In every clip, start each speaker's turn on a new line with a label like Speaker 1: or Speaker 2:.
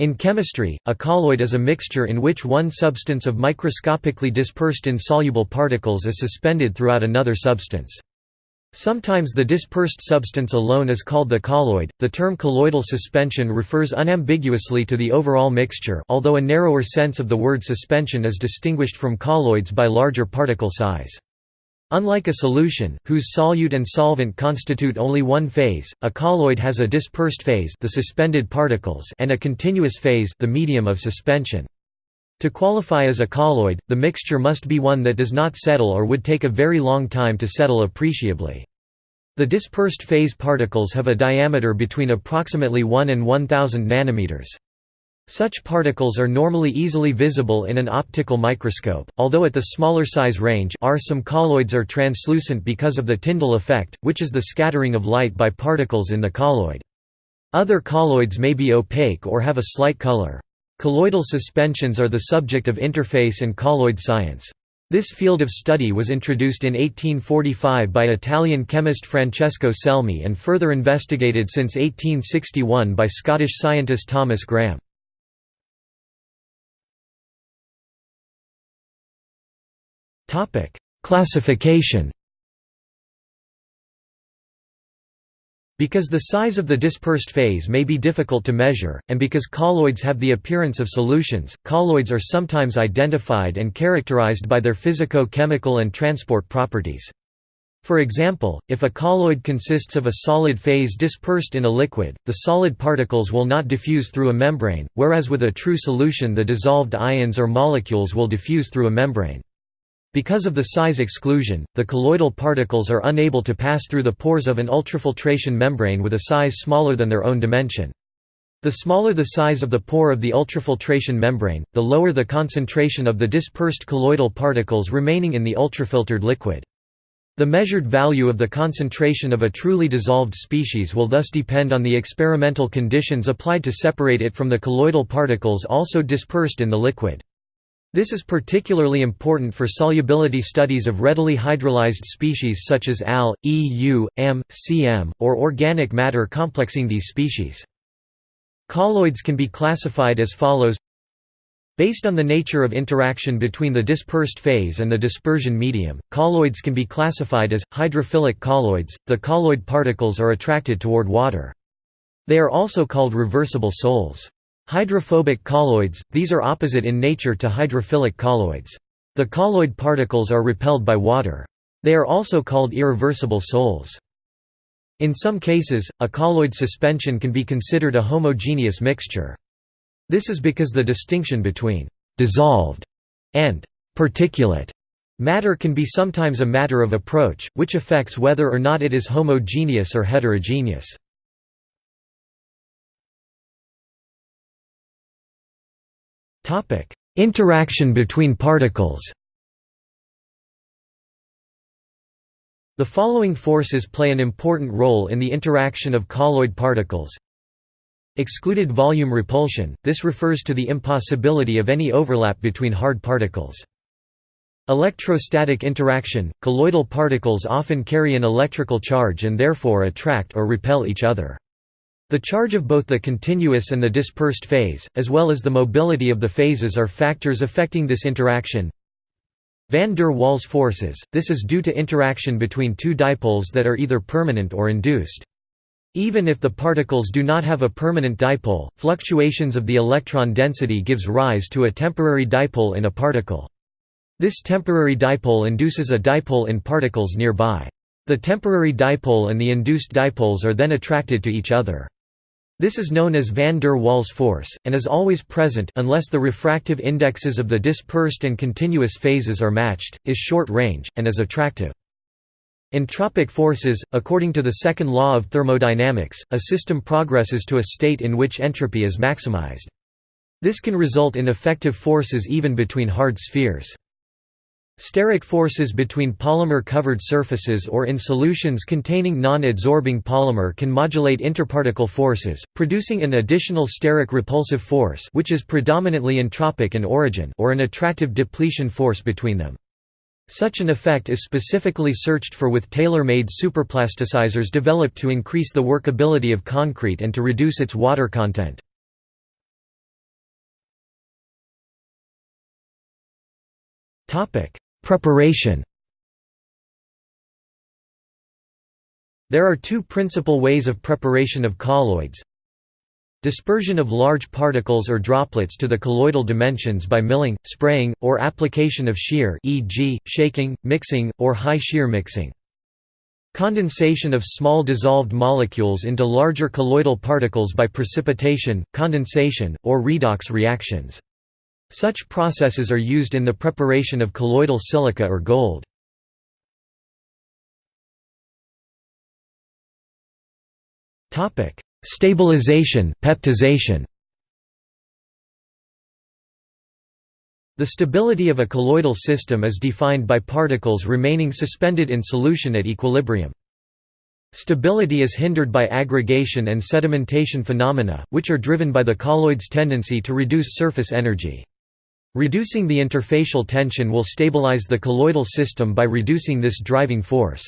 Speaker 1: In chemistry, a colloid is a mixture in which one substance of microscopically dispersed insoluble particles is suspended throughout another substance. Sometimes the dispersed substance alone is called the colloid. The term colloidal suspension refers unambiguously to the overall mixture, although a narrower sense of the word suspension is distinguished from colloids by larger particle size. Unlike a solution, whose solute and solvent constitute only one phase, a colloid has a dispersed phase the suspended particles and a continuous phase the medium of suspension. To qualify as a colloid, the mixture must be one that does not settle or would take a very long time to settle appreciably. The dispersed phase particles have a diameter between approximately 1 and 1000 nanometers. Such particles are normally easily visible in an optical microscope, although at the smaller size range R some colloids are translucent because of the Tyndall effect, which is the scattering of light by particles in the colloid. Other colloids may be opaque or have a slight color. Colloidal suspensions are the subject of interface and colloid science. This field of study was introduced in 1845 by Italian chemist Francesco Selmi and further investigated since 1861 by Scottish scientist Thomas Graham. Topic: Classification. Because the size of the dispersed phase may be difficult to measure, and because colloids have the appearance of solutions, colloids are sometimes identified and characterized by their physico-chemical and transport properties. For example, if a colloid consists of a solid phase dispersed in a liquid, the solid particles will not diffuse through a membrane, whereas with a true solution the dissolved ions or molecules will diffuse through a membrane. Because of the size exclusion, the colloidal particles are unable to pass through the pores of an ultrafiltration membrane with a size smaller than their own dimension. The smaller the size of the pore of the ultrafiltration membrane, the lower the concentration of the dispersed colloidal particles remaining in the ultrafiltered liquid. The measured value of the concentration of a truly dissolved species will thus depend on the experimental conditions applied to separate it from the colloidal particles also dispersed in the liquid. This is particularly important for solubility studies of readily hydrolyzed species such as Al, EU, Am, Cm, or organic matter complexing these species. Colloids can be classified as follows Based on the nature of interaction between the dispersed phase and the dispersion medium, colloids can be classified as hydrophilic colloids. The colloid particles are attracted toward water. They are also called reversible sols. Hydrophobic colloids, these are opposite in nature to hydrophilic colloids. The colloid particles are repelled by water. They are also called irreversible sols. In some cases, a colloid suspension can be considered a homogeneous mixture. This is because the distinction between «dissolved» and «particulate» matter can be sometimes a matter of approach, which affects whether or not it is homogeneous or heterogeneous. Interaction between particles The following forces play an important role in the interaction of colloid particles. Excluded volume repulsion – this refers to the impossibility of any overlap between hard particles. Electrostatic interaction – colloidal particles often carry an electrical charge and therefore attract or repel each other. The charge of both the continuous and the dispersed phase, as well as the mobility of the phases are factors affecting this interaction. Van der Waals forces, this is due to interaction between two dipoles that are either permanent or induced. Even if the particles do not have a permanent dipole, fluctuations of the electron density gives rise to a temporary dipole in a particle. This temporary dipole induces a dipole in particles nearby. The temporary dipole and the induced dipoles are then attracted to each other. This is known as van der Waals force, and is always present unless the refractive indexes of the dispersed and continuous phases are matched, is short-range, and is attractive. Entropic forces – According to the second law of thermodynamics, a system progresses to a state in which entropy is maximized. This can result in effective forces even between hard spheres. Steric forces between polymer-covered surfaces or in solutions containing non-adsorbing polymer can modulate interparticle forces, producing an additional steric repulsive force which is predominantly entropic in origin or an attractive depletion force between them. Such an effect is specifically searched for with tailor-made superplasticizers developed to increase the workability of concrete and to reduce its water content. Topic: Preparation There are two principal ways of preparation of colloids. Dispersion of large particles or droplets to the colloidal dimensions by milling, spraying, or application of shear e.g., shaking, mixing, or high shear mixing. Condensation of small dissolved molecules into larger colloidal particles by precipitation, condensation, or redox reactions. Such processes are used in the preparation of colloidal silica or gold. Stabilization peptization. The stability of a colloidal system is defined by particles remaining suspended in solution at equilibrium. Stability is hindered by aggregation and sedimentation phenomena, which are driven by the colloid's tendency to reduce surface energy. Reducing the interfacial tension will stabilize the colloidal system by reducing this driving force.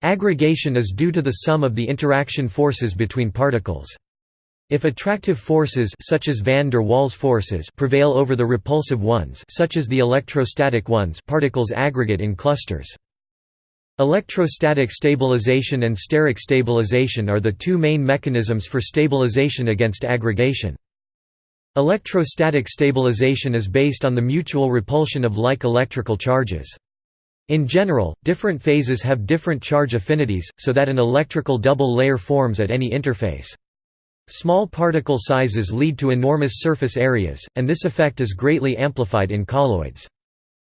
Speaker 1: Aggregation is due to the sum of the interaction forces between particles. If attractive forces such as van der Waals forces prevail over the repulsive ones such as the electrostatic ones particles aggregate in clusters. Electrostatic stabilization and steric stabilization are the two main mechanisms for stabilization against aggregation. Electrostatic stabilization is based on the mutual repulsion of like electrical charges. In general, different phases have different charge affinities, so that an electrical double layer forms at any interface. Small particle sizes lead to enormous surface areas, and this effect is greatly amplified in colloids.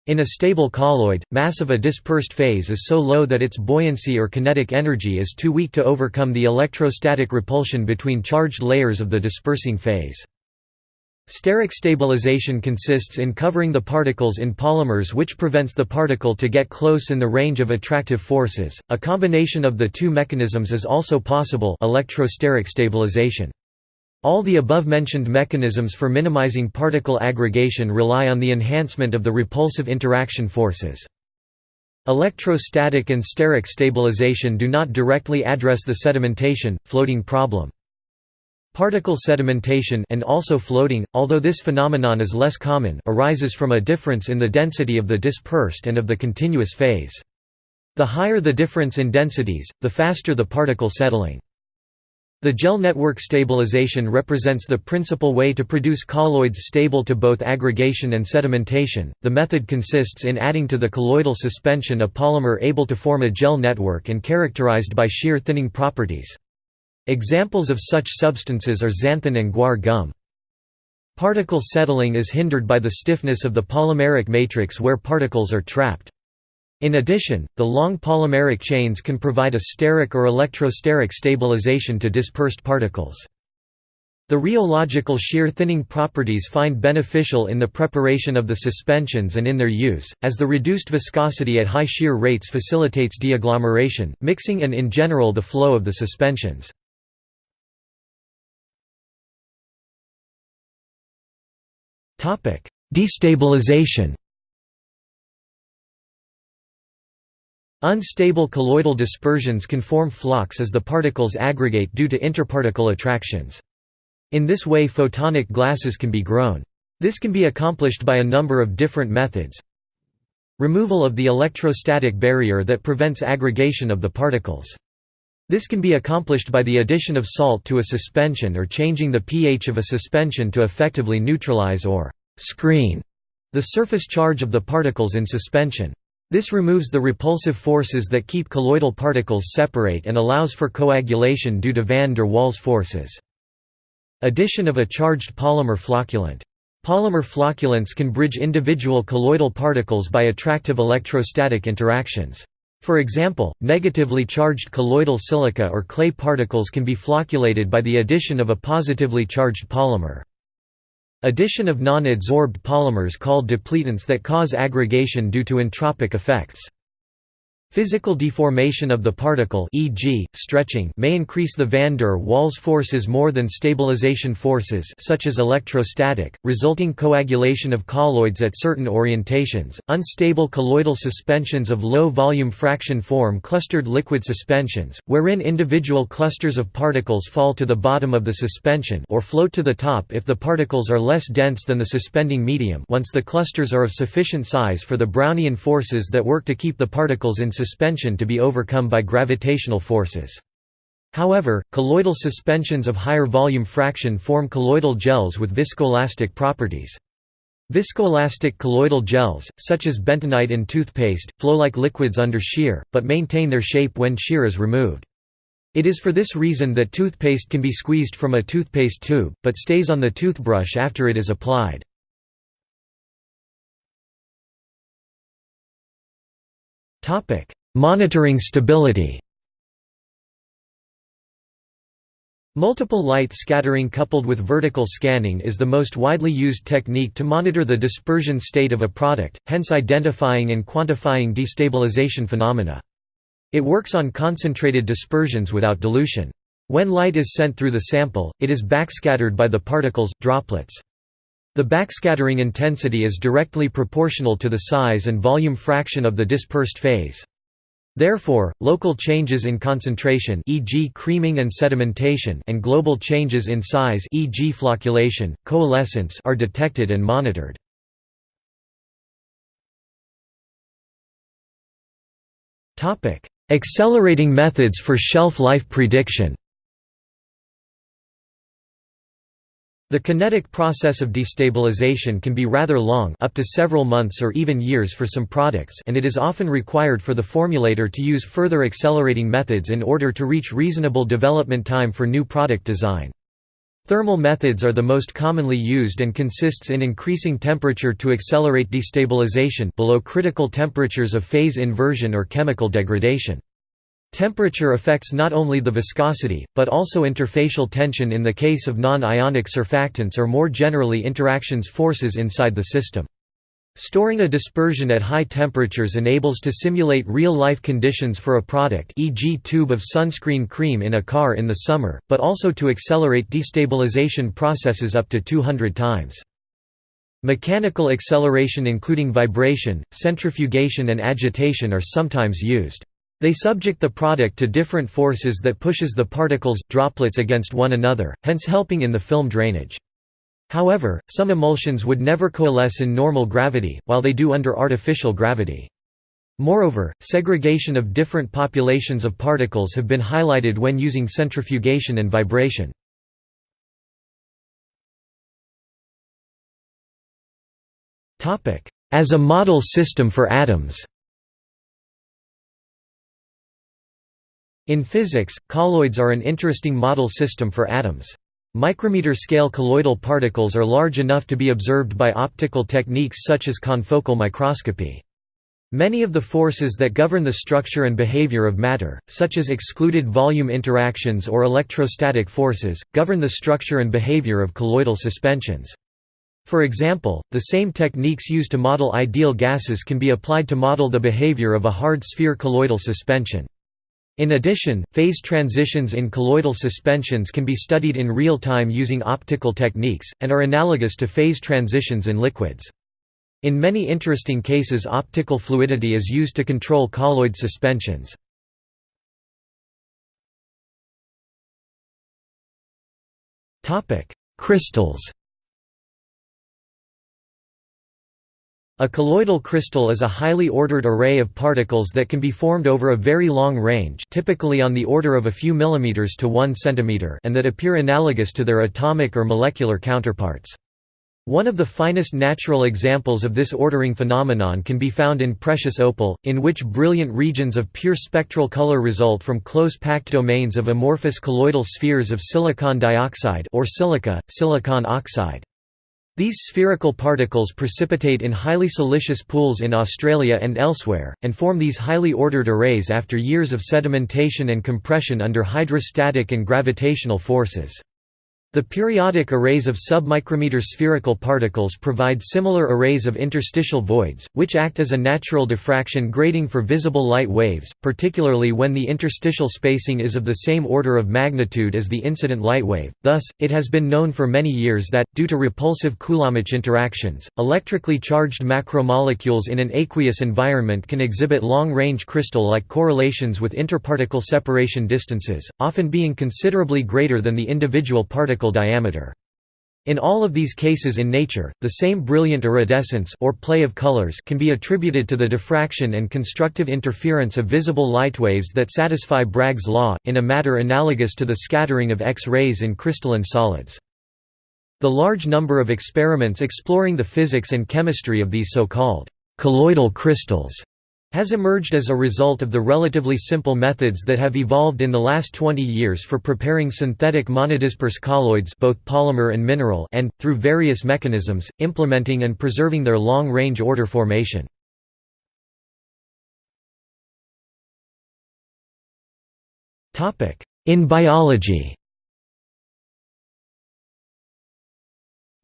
Speaker 1: In a stable colloid, mass of a dispersed phase is so low that its buoyancy or kinetic energy is too weak to overcome the electrostatic repulsion between charged layers of the dispersing phase. Steric stabilization consists in covering the particles in polymers which prevents the particle to get close in the range of attractive forces. A combination of the two mechanisms is also possible electrosteric stabilization. All the above-mentioned mechanisms for minimizing particle aggregation rely on the enhancement of the repulsive interaction forces. Electrostatic and steric stabilization do not directly address the sedimentation, floating problem. Particle sedimentation and also floating, although this phenomenon is less common, arises from a difference in the density of the dispersed and of the continuous phase. The higher the difference in densities, the faster the particle settling. The gel network stabilization represents the principal way to produce colloids stable to both aggregation and sedimentation. The method consists in adding to the colloidal suspension a polymer able to form a gel network and characterized by shear thinning properties. Examples of such substances are xanthan and guar gum. Particle settling is hindered by the stiffness of the polymeric matrix where particles are trapped. In addition, the long polymeric chains can provide a steric or electrosteric stabilization to dispersed particles. The rheological shear thinning properties find beneficial in the preparation of the suspensions and in their use, as the reduced viscosity at high shear rates facilitates deagglomeration, mixing and in general the flow of the suspensions. Destabilization Unstable colloidal dispersions can form flocs as the particles aggregate due to interparticle attractions. In this way photonic glasses can be grown. This can be accomplished by a number of different methods. Removal of the electrostatic barrier that prevents aggregation of the particles. This can be accomplished by the addition of salt to a suspension or changing the pH of a suspension to effectively neutralize or «screen» the surface charge of the particles in suspension. This removes the repulsive forces that keep colloidal particles separate and allows for coagulation due to van der Waals forces. Addition of a charged polymer flocculant. Polymer flocculants can bridge individual colloidal particles by attractive electrostatic interactions. For example, negatively charged colloidal silica or clay particles can be flocculated by the addition of a positively charged polymer. Addition of non-adsorbed polymers called depletants that cause aggregation due to entropic effects. Physical deformation of the particle e.g., stretching may increase the van der Waals forces more than stabilization forces such as electrostatic, resulting coagulation of colloids at certain orientations. Unstable colloidal suspensions of low volume fraction form clustered liquid suspensions, wherein individual clusters of particles fall to the bottom of the suspension or float to the top if the particles are less dense than the suspending medium once the clusters are of sufficient size for the Brownian forces that work to keep the particles in suspension to be overcome by gravitational forces. However, colloidal suspensions of higher volume fraction form colloidal gels with viscoelastic properties. Viscoelastic colloidal gels, such as bentonite in toothpaste, flow like liquids under shear, but maintain their shape when shear is removed. It is for this reason that toothpaste can be squeezed from a toothpaste tube, but stays on the toothbrush after it is applied. Monitoring stability Multiple light scattering coupled with vertical scanning is the most widely used technique to monitor the dispersion state of a product, hence identifying and quantifying destabilization phenomena. It works on concentrated dispersions without dilution. When light is sent through the sample, it is backscattered by the particles, droplets. The backscattering intensity is directly proportional to the size and volume fraction of the dispersed phase. Therefore, local changes in concentration e.g. creaming and sedimentation and global changes in size e.g. flocculation, coalescence are detected and monitored. Accelerating methods for shelf life prediction The kinetic process of destabilization can be rather long up to several months or even years for some products and it is often required for the formulator to use further accelerating methods in order to reach reasonable development time for new product design. Thermal methods are the most commonly used and consists in increasing temperature to accelerate destabilization below critical temperatures of phase inversion or chemical degradation. Temperature affects not only the viscosity, but also interfacial tension in the case of non-ionic surfactants or more generally interactions forces inside the system. Storing a dispersion at high temperatures enables to simulate real-life conditions for a product e.g. tube of sunscreen cream in a car in the summer, but also to accelerate destabilization processes up to 200 times. Mechanical acceleration including vibration, centrifugation and agitation are sometimes used. They subject the product to different forces that pushes the particles, droplets against one another, hence helping in the film drainage. However, some emulsions would never coalesce in normal gravity, while they do under artificial gravity. Moreover, segregation of different populations of particles have been highlighted when using centrifugation and vibration. As a model system for atoms In physics, colloids are an interesting model system for atoms. Micrometer-scale colloidal particles are large enough to be observed by optical techniques such as confocal microscopy. Many of the forces that govern the structure and behavior of matter, such as excluded volume interactions or electrostatic forces, govern the structure and behavior of colloidal suspensions. For example, the same techniques used to model ideal gases can be applied to model the behavior of a hard sphere colloidal suspension. In addition, phase transitions in colloidal suspensions can be studied in real time using optical techniques, and are analogous to phase transitions in liquids. In many interesting cases optical fluidity is used to control colloid suspensions. Crystals A colloidal crystal is a highly ordered array of particles that can be formed over a very long range typically on the order of a few millimeters to 1 centimeter and that appear analogous to their atomic or molecular counterparts. One of the finest natural examples of this ordering phenomenon can be found in precious opal, in which brilliant regions of pure spectral color result from close-packed domains of amorphous colloidal spheres of silicon dioxide or silica, silicon oxide. These spherical particles precipitate in highly siliceous pools in Australia and elsewhere, and form these highly ordered arrays after years of sedimentation and compression under hydrostatic and gravitational forces. The periodic arrays of submicrometer spherical particles provide similar arrays of interstitial voids, which act as a natural diffraction grating for visible light waves, particularly when the interstitial spacing is of the same order of magnitude as the incident light wave. Thus, it has been known for many years that, due to repulsive Coulombic interactions, electrically charged macromolecules in an aqueous environment can exhibit long-range crystal-like correlations with interparticle separation distances, often being considerably greater than the individual particle diameter. In all of these cases in nature, the same brilliant iridescence or play of colors can be attributed to the diffraction and constructive interference of visible light waves that satisfy Bragg's law, in a matter analogous to the scattering of X-rays in crystalline solids. The large number of experiments exploring the physics and chemistry of these so-called colloidal crystals has emerged as a result of the relatively simple methods that have evolved in the last 20 years for preparing synthetic monodisperse colloids both polymer and mineral and, through various mechanisms, implementing and preserving their long-range order formation. In biology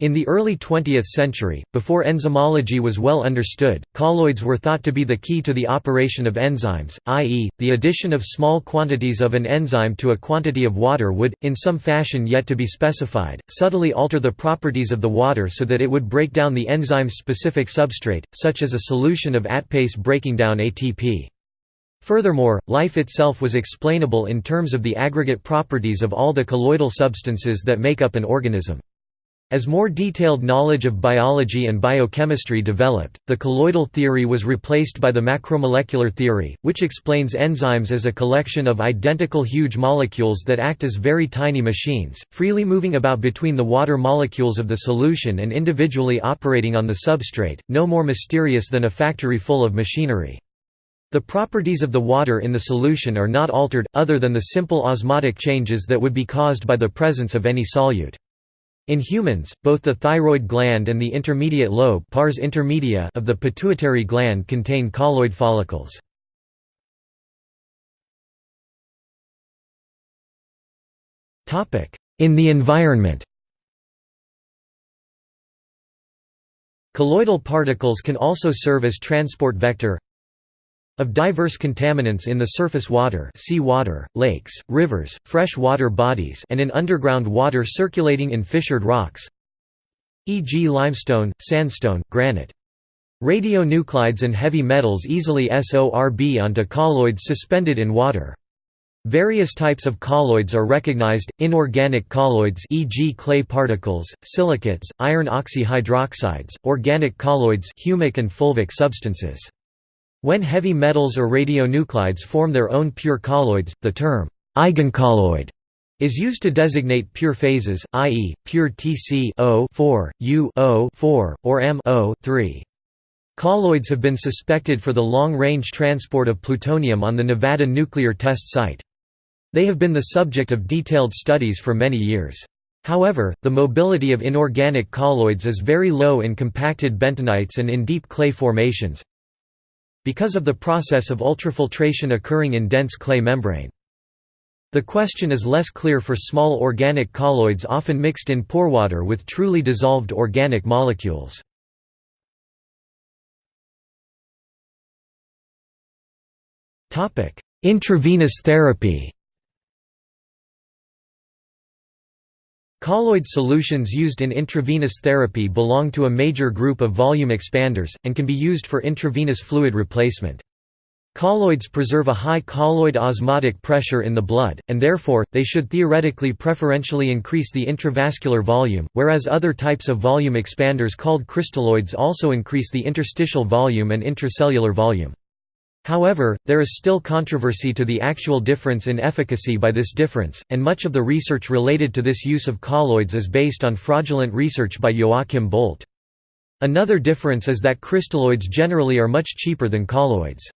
Speaker 1: In the early 20th century, before enzymology was well understood, colloids were thought to be the key to the operation of enzymes, i.e., the addition of small quantities of an enzyme to a quantity of water would, in some fashion yet to be specified, subtly alter the properties of the water so that it would break down the enzyme's specific substrate, such as a solution of ATPase breaking down ATP. Furthermore, life itself was explainable in terms of the aggregate properties of all the colloidal substances that make up an organism. As more detailed knowledge of biology and biochemistry developed, the colloidal theory was replaced by the macromolecular theory, which explains enzymes as a collection of identical huge molecules that act as very tiny machines, freely moving about between the water molecules of the solution and individually operating on the substrate, no more mysterious than a factory full of machinery. The properties of the water in the solution are not altered, other than the simple osmotic changes that would be caused by the presence of any solute. In humans, both the thyroid gland and the intermediate lobe pars intermedia of the pituitary gland contain colloid follicles. In the environment Colloidal particles can also serve as transport vector of diverse contaminants in the surface water sea water, lakes, rivers, fresh water bodies and in underground water circulating in fissured rocks e.g. limestone, sandstone, granite. Radionuclides and heavy metals easily sorb onto colloids suspended in water. Various types of colloids are recognized, inorganic colloids e.g. clay particles, silicates, iron oxyhydroxides, organic colloids humic and fulvic substances. When heavy metals or radionuclides form their own pure colloids, the term eigencolloid is used to designate pure phases, i.e., pure Tc 4 U 4 or M 3 Colloids have been suspected for the long-range transport of plutonium on the Nevada nuclear test site. They have been the subject of detailed studies for many years. However, the mobility of inorganic colloids is very low in compacted bentonites and in deep clay formations, because of the process of ultrafiltration occurring in dense clay membrane. The question is less clear for small organic colloids often mixed in pore water with truly dissolved organic molecules. Intravenous therapy Colloid solutions used in intravenous therapy belong to a major group of volume expanders, and can be used for intravenous fluid replacement. Colloids preserve a high colloid osmotic pressure in the blood, and therefore, they should theoretically preferentially increase the intravascular volume, whereas other types of volume expanders called crystalloids also increase the interstitial volume and intracellular volume. However, there is still controversy to the actual difference in efficacy by this difference, and much of the research related to this use of colloids is based on fraudulent research by Joachim Boldt. Another difference is that crystalloids generally are much cheaper than colloids.